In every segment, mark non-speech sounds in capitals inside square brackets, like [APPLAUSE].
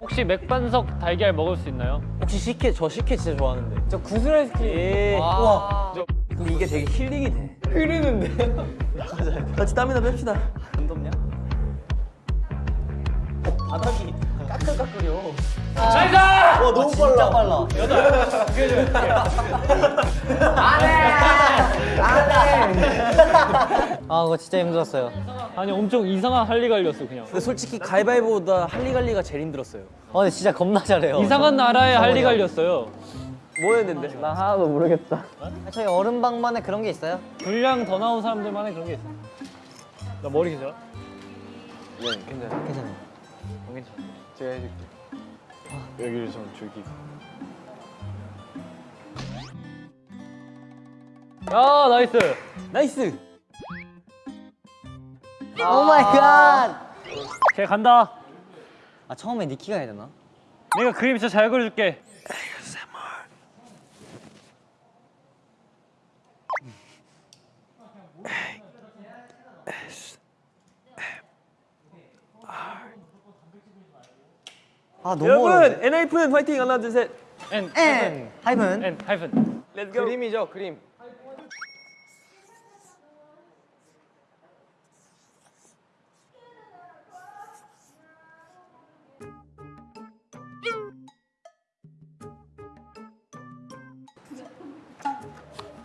혹시 맥반석 달걀 먹을 수 있나요? 혹시 식혜 저 식혜 진짜 좋아하는데. 저 구슬 아이스크림. 예. 우와. 그럼 이게 되게 힐링이 돼. 흐르는데. 같이 땀이나 뺍시다. 안 덥냐? 바닥이 까끌까끌이요. nice! 와 너무 빨라. 빨라. 아 그거 진짜 힘들었어요. 아니 엄청 이상한 할리갈리였어 그냥 근데 솔직히 가위바위보다 할리갈리가 제일 힘들었어요. 어 근데 진짜 겁나 잘해요. 이상한 나라의 할리갈리였어요 뭐였는데? 나 하나도 모르겠다. 아, 저희 얼음방만에 그런 게 있어요? 분량 더 나온 사람들만의 그런 게 있어 나 머리 괜찮아? 네, 괜찮아. 괜찮아요. 괜찮아. 제가 해줄게. 여기를 좀 줄기. 야 nice nice. Oh my god. 걔 간다 아 처음에 니키가 해야 되나? 내가 그림 진짜 잘 그려줄게 아 너무 여러분. 엔하이픈 파이팅 하나 둘 셋. N 엔 하이픈. N 하이픈 렛츠 고. 그림이죠 그림.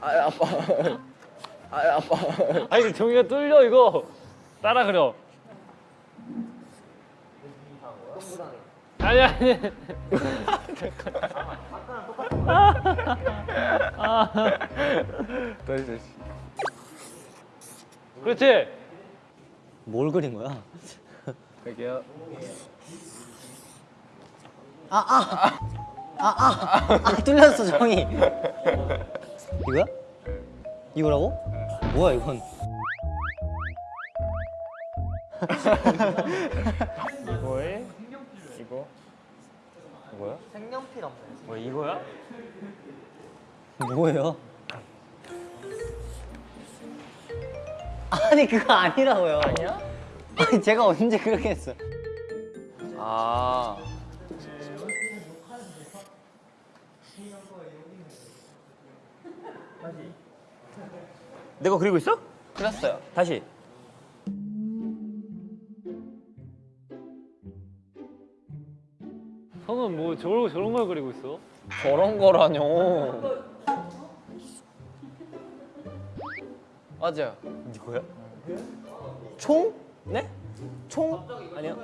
아 아빠. 아 아빠. 아니 이거 종이가 뚫려 이거 따라 그려 아니 아니 다시 다시. 그렇지 뭘 그린 거야? 갈게요. 아 뚫렸어 종이. 이거야? 이거라고? 뭐야 이건? 뭐해? 이거 뭐야? 색연필 없네. 뭐 이거야? 뭐예요? 아니 그거 아니라고요. 아니야? 아니 제가 언제 그렇게 했어? 아. 내가 그리고 있어? 그렸어요. 다시. 형은 뭐 저런 저런 걸 그리고 있어? 저런 거라뇨. 맞아요. 이거야? 총? 네? 총? 아니요.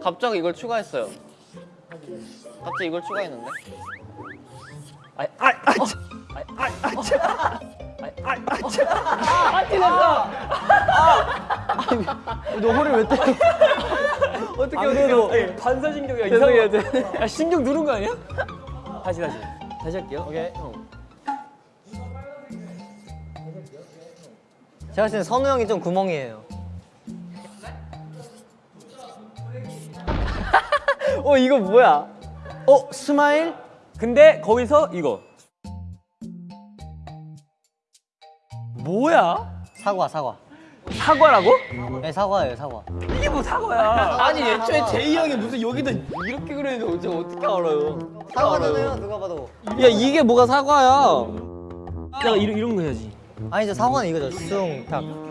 갑자기 이걸 추가했어요. 갑자기 이걸 추가했는데? 아, 아, 아, 참. 아, 아, 아, 참. 아, 아, 아, 참. 아, 티났어. 너 허리 왜 때려? 어떻게 어떻게? 반사신경이야. 이상해. 야, 신경 누른 거 아니야? 다시 다시. 다시 할게요. 오케이. 제가 봤을 땐 선우 형이 좀 구멍이에요. [LAUGHS] 어 이거 뭐야? 어 smile? 근데 거기서 이거 뭐야? 사과 사과. 사과라고? 네 사과예요 사과. 이게 뭐 사과야? 아니 애초에 제이 형이 무슨 여기다 이렇게 어째 어떻게 알아요? 사과잖아요 누가 봐도. 야 이게 뭐가 사과야? 내가 이런 이런 거 해야지. 아니죠 사과는 이거죠 숭탁.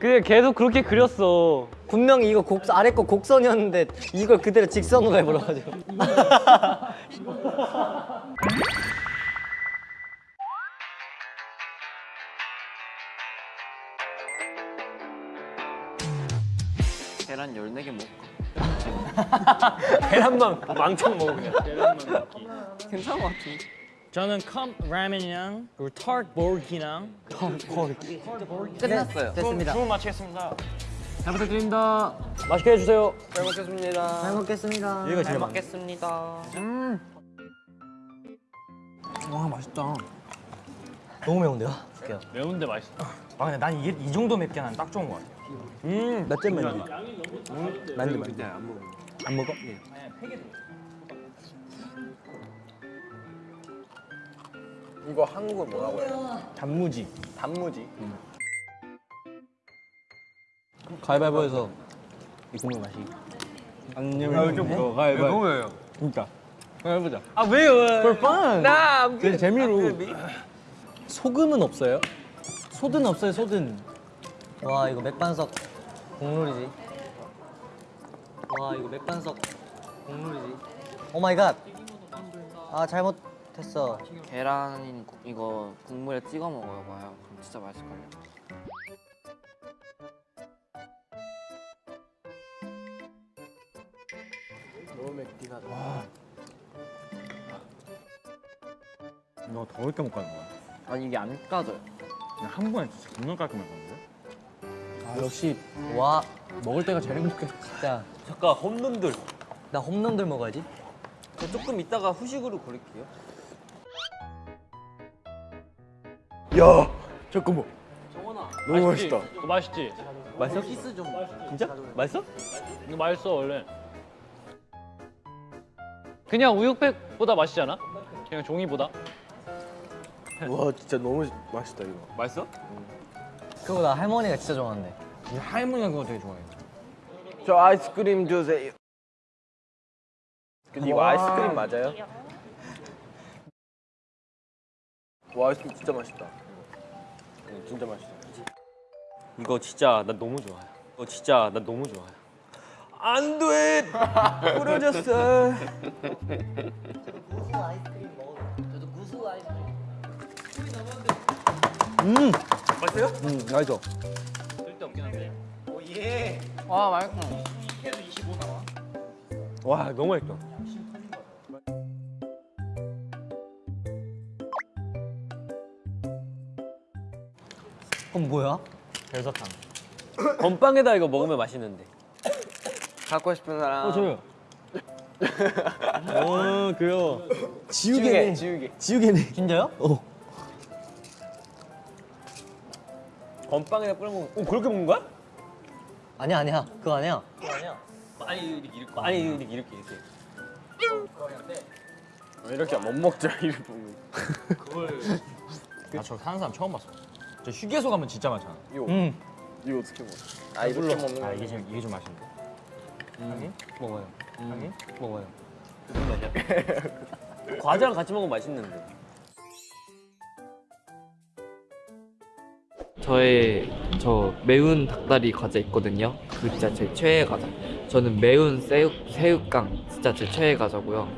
그게 계속 그렇게 그렸어 분명히 이거 곡 아래 거 곡선이었는데 이걸 그대로 직선으로 해버려가지고. [LAUGHS] 계란 14개 먹을까? [LAUGHS] 계란만 망청 먹어 그냥. 괜찮은 것 같은데? 저는 컵 라면이랑 그리고 털보기랑 끝났어요. 됐습니다. 주문 마치겠습니다 잘 부탁드립니다. 맛있게 해주세요. 잘 먹겠습니다. 잘 먹겠습니다. 여기가 잘 제일 먹겠습니다. 와 맛있다. 너무 매운데요? 줄게요. 매운데 맛있어 아 근데 난 이게 이 정도 맵게 난 딱 좋은 거 같아 음, 몇점 만점? 만점 만점. 안 먹어? 이거 한국어 뭐라고 해요? 단무지. 단무지. 가위바위보에서 이 국물 마시. 안 내면 아, 좀 어, 가위바위보. 너무 왜요? 그러니까. 해보자. 아 왜요? For fun. 나 그냥 재미로. 소금은 없어요? 소든 없어요, 소든. 와 이거 맥반석 국룰이지. 와 이거 맥반석 국룰이지. Oh my god. 아 잘못 했어. 계란 이거 국물에 찍어 먹어요 봐요 그럼 진짜 맛있을걸요 너 더울 게못 가는 거야. 아니 이게 안 까져요 그냥 한 번에 진짜 겁나 깔끔할 건데. 아, 역시 와 먹을 때가 제일 행복해. 진짜 잠깐 홈런들. 나 홈런들 먹어야지. 저 조금 이따가 후식으로 고를게요. 야 잠깐만. 너무 맛있지? 맛있다. 맛있지? 맛있어? 진짜? 맛있어? 이거 맛있어 원래. 그냥 우육팩보다 맛있지 않아? 그냥 종이보다? 와 진짜 너무 맛있다 이거. 맛있어? 그거 나 할머니가 진짜 좋아하는데. 할머니가 그거 되게 좋아해. 저 아이스크림 주세요. 근데 이거 아이스크림 맞아요? 와 아이스크림 진짜 맛있다. 이거. 진짜 맛있어. 이거 진짜 나 너무 좋아요. 이거 진짜 나 너무 좋아요. 안 돼. 부러졌어. 구수 아이스크림 먹어도. 저도 구수 아이스크림. 음, 맛있어. 와 맛있어 와, 너무 맛있다. 그럼 뭐야? 별사탕. [COUGHS] 건빵에다 이거 먹으면 맛있는데. 갖고 싶은 사람 어, 저요. 어, 그래요. 지우개네. 지우개. 지우개네. 진짜요? 어. 건빵에다 뿌려 먹으면, 어, 그렇게 먹는 거야? 아니야 아니야 그거 아니야. 아니, 이렇게, 이렇게. 아니, 이렇게, 이렇게, 이렇게. 이렇게 못 먹자 이렇게 보면. 아, 저 사는 사람 처음 봤어. 저 휴게소 가면 진짜 많잖아. 이거 응. 이거 어떻게 먹어? 아 이렇게 먹는 아, 거. 이게 좀 이게 좀 맛있는데. 먹어요. 형이? 먹어요. 무슨 [LAUGHS] 맛이야? 과자랑 같이 먹으면 맛있는데. 저의 저 매운 닭다리 과자 있거든요. 그 진짜 제 최애 과자. 저는 매운 새우 새우깡 진짜 제 최애 과자고요.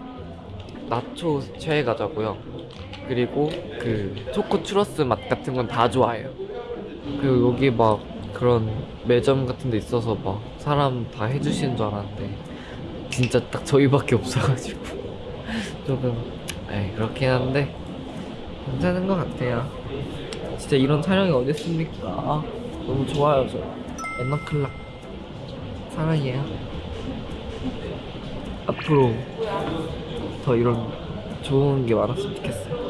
나초 최애 과자고요. 그리고 그 초코 추러스 맛 같은 건 다 좋아해요. 그리고 여기 막 그런 매점 같은 데 있어서 막 사람 다 해주시는 줄 알았는데 진짜 딱 저희밖에 없어가지고 [LAUGHS] 조금 에이 그렇긴 한데 괜찮은 것 같아요. 진짜 이런 촬영이 어디 있습니까? 아, 너무 좋아요 저 엔너클락 사랑해요 앞으로 더 이런 좋은 게 많았으면 좋겠어요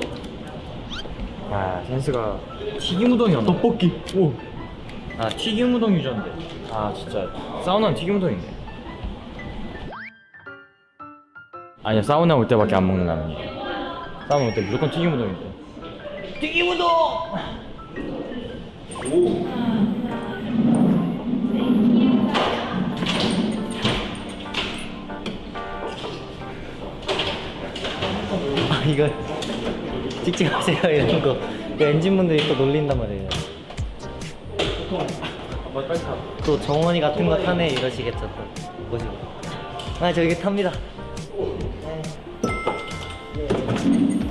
아, 센스가 튀김 우동이었나? 떡볶이. 오. 아, 튀김 우동 유전인데. 아, 진짜 사우나는 튀김 우동이네. 아니야, 사우나 올 때밖에 안 먹는 라면. 사우나 올 때 무조건 튀김 우동인데. 튀김 우동! 아 이거 찍지 마세요 이런 거. 그 엔진분들이 또 놀린단 말이에요. 또 정원이 같은 거 타네 이러시겠죠 또 보시고. 아 저기 탑니다. 네.